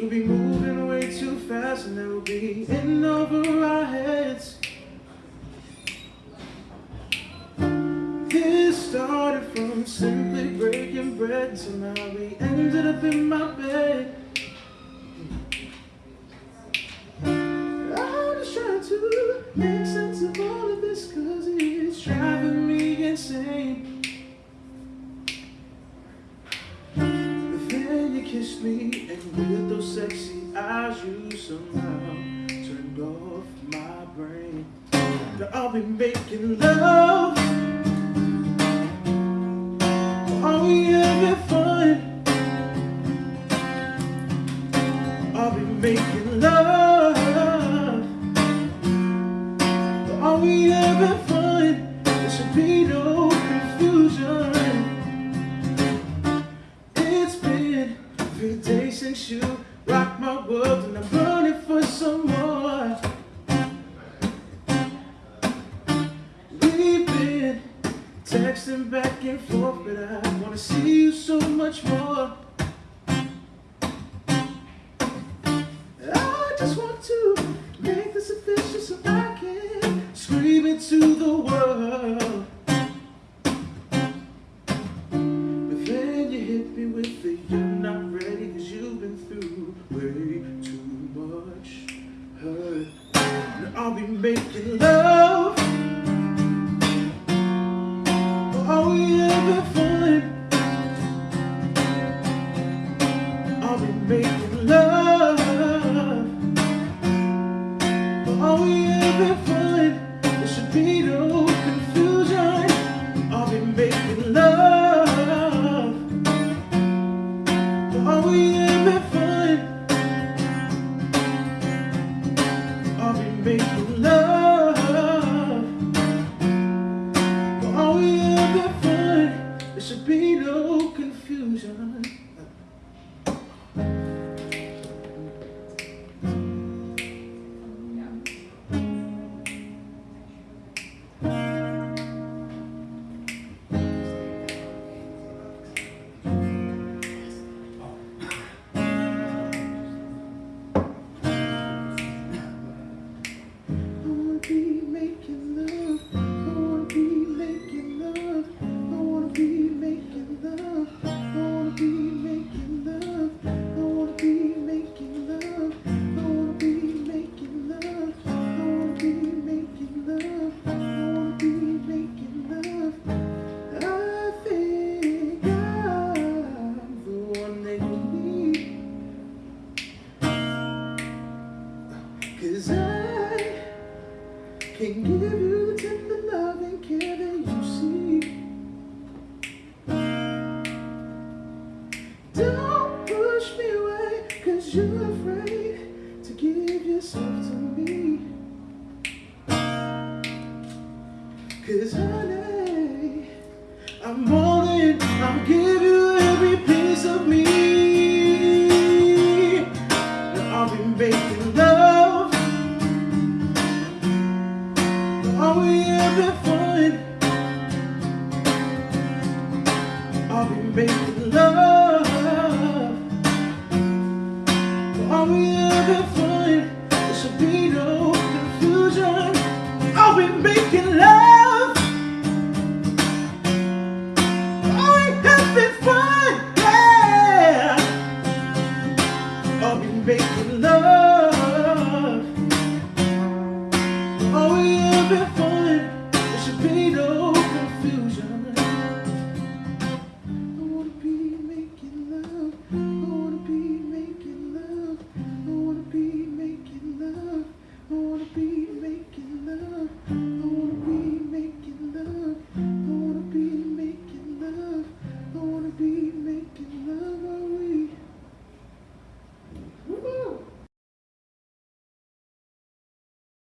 We'll be moving way too fast and will be in over our heads. This started from simply breaking bread, so now we ended up in my bed. I'm just trying to make sense of all of this, cause it's driving me insane. Me, and with those sexy eyes, you somehow turned off my brain. Now I'll be making love. Are we having fun? I'll be making love. Since you rocked my world, and I'm running for some more. We've been texting back and forth, but I wanna see you so much more. I just want to make this official so I can scream it to the world. Making love. Are we having fun? Are we making love? Are we having fun? Can give you the tender love and care that you seek. Don't push me away, cause you're afraid to give yourself to me. Cause honey, I'm all in, I'll give fun. I'll be making love. Having fun. There should be no confusion. Making love. Having fun. Yeah. I'll be making love.